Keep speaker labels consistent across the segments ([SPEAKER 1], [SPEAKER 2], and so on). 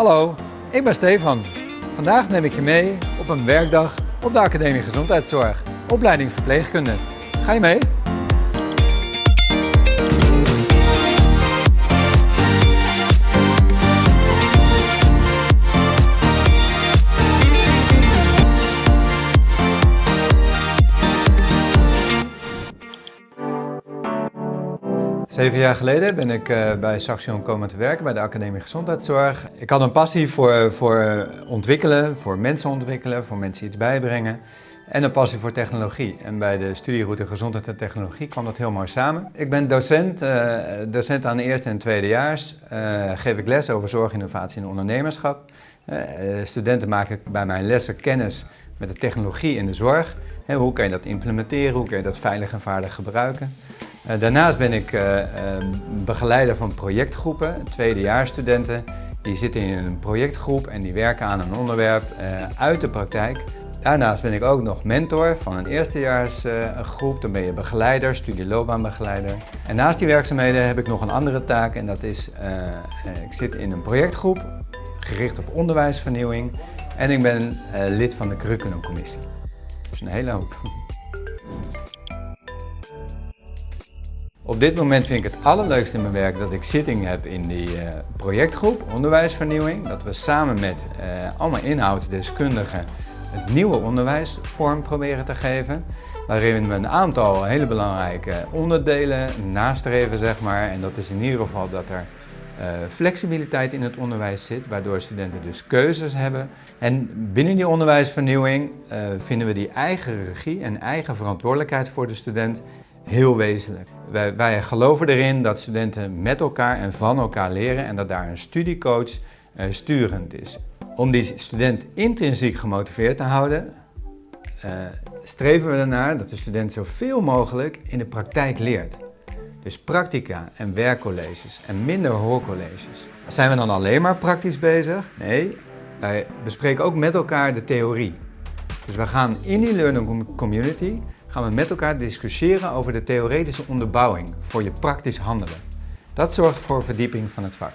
[SPEAKER 1] Hallo, ik ben Stefan. Vandaag neem ik je mee op een werkdag op de Academie Gezondheidszorg, opleiding verpleegkunde. Ga je mee? Zeven jaar geleden ben ik uh, bij Saxion komen te werken bij de Academie Gezondheidszorg. Ik had een passie voor, voor ontwikkelen, voor mensen ontwikkelen, voor mensen iets bijbrengen. En een passie voor technologie. En bij de studieroute Gezondheid en Technologie kwam dat heel mooi samen. Ik ben docent, docent aan de eerste en tweedejaars. Geef ik les over zorg, innovatie en ondernemerschap. studenten maken bij mijn lessen kennis met de technologie in de zorg. hoe kan je dat implementeren, hoe kan je dat veilig en vaardig gebruiken. Eh, daarnaast ben ik eh, ehm, begeleider van projectgroepen, tweedejaarsstudenten. Die zitten in een projectgroep en die werken aan een onderwerp eh, uit de praktijk. Daarnaast ben ik ook nog mentor van een eerstejaarsgroep. Dan ben je begeleider, studieloopbaanbegeleider. En naast die werkzaamheden heb ik nog een andere taak en dat is, ik zit in een projectgroep gericht op onderwijsvernieuwing. En ik ben lid van de curriculumcommissie. Is een hele hoop. Op dit moment vind ik het allerleukste in mijn werk dat ik zitting heb in die uh, projectgroep Onderwijsvernieuwing. Dat we samen met uh, allemaal inhoudsdeskundigen het nieuwe onderwijs vorm proberen te geven. Waarin we een aantal hele belangrijke onderdelen nastreven, zeg maar. En dat is in ieder geval dat er uh, flexibiliteit in het onderwijs zit, waardoor studenten dus keuzes hebben. En binnen die onderwijsvernieuwing vinden we die eigen regie en eigen verantwoordelijkheid voor de student heel wezenlijk. Wij, wij, geloven erin dat studenten met elkaar en van elkaar leren en dat daar een studiecoach uh, sturend is. Om die student intrinsiek gemotiveerd te houden, uh, streven we ernaar dat de student zoveel mogelijk in de praktijk leert. Dus practica en werkcolleges en minder hoorcolleges. Zijn we dan alleen maar praktisch bezig? Nee, wij bespreken ook met elkaar de theorie. Dus we gaan in die learning community gaan we met elkaar discussiëren over de theoretische onderbouwing voor je praktisch handelen. Dat zorgt voor verdieping van het vak.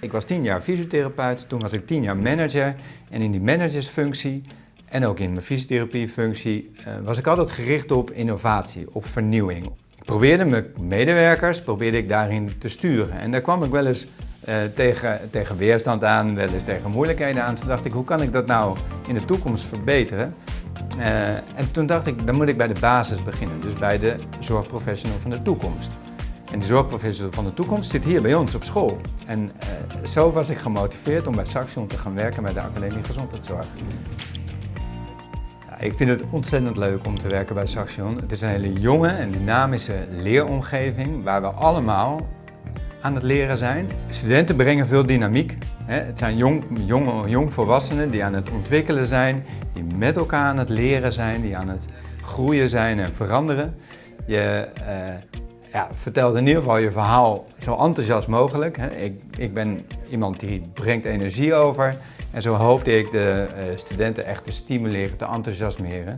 [SPEAKER 1] Ik was tien jaar fysiotherapeut, toen was ik tien jaar manager en in die managersfunctie en ook in mijn fysiotherapiefunctie uh, was ik altijd gericht op innovatie, op vernieuwing. Ik probeerde mijn medewerkers probeerde ik daarin te sturen en daar kwam ik wel eens uh, tegen, tegen weerstand aan, wel eens tegen moeilijkheden aan. Toen dacht ik, hoe kan ik dat nou in de toekomst verbeteren? Uh, en toen dacht ik, dan moet ik bij de basis beginnen, dus bij de zorgprofessional van de toekomst. En die zorgprofessional van de toekomst zit hier bij ons op school. En uh, zo was ik gemotiveerd om bij Saxion te gaan werken bij de Academie Gezondheidszorg. Ja, ik vind het ontzettend leuk om te werken bij Saxion. Het is een hele jonge en dynamische leeromgeving waar we allemaal aan het leren zijn. Studenten brengen veel dynamiek. Het zijn jong, jong, jongvolwassenen die aan het ontwikkelen zijn, die met elkaar aan het leren zijn, die aan het groeien zijn en veranderen. Je uh, ja, vertelt in ieder geval je verhaal zo enthousiast mogelijk. Ik, ik ben iemand die brengt energie over en zo hoopte ik de uh, studenten echt te stimuleren, te enthousiasmeren.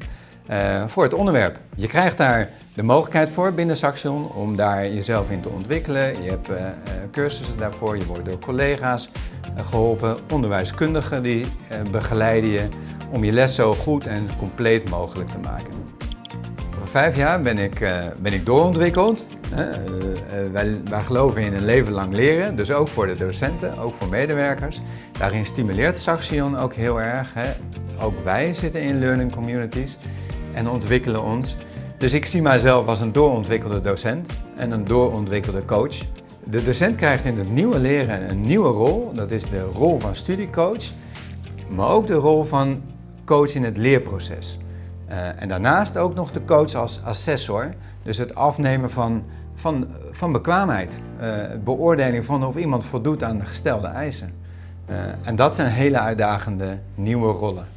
[SPEAKER 1] Uh, voor het onderwerp. Je krijgt daar de mogelijkheid voor binnen Saxion om daar jezelf in te ontwikkelen. Je hebt uh, cursussen daarvoor, je wordt door collega's geholpen, onderwijskundigen die begeleiden je om je les zo goed en compleet mogelijk te maken. Voor vijf jaar ben ik, ben ik doorontwikkeld. Wij, wij, geloven in een leven lang leren, dus ook voor de docenten, ook voor medewerkers. Daarin stimuleert Saxion ook heel erg. Ook wij zitten in learning communities en ontwikkelen ons. Dus ik zie mijzelf als een doorontwikkelde docent en een doorontwikkelde coach. De docent krijgt in het nieuwe leren een nieuwe rol. Dat is de rol van studiecoach, maar ook de rol van coach in het leerproces. Uh, en daarnaast ook nog de coach als assessor, dus het afnemen van, van, van bekwaamheid. Uh, beoordeling van of iemand voldoet aan de gestelde eisen. Uh, en dat zijn hele uitdagende nieuwe rollen.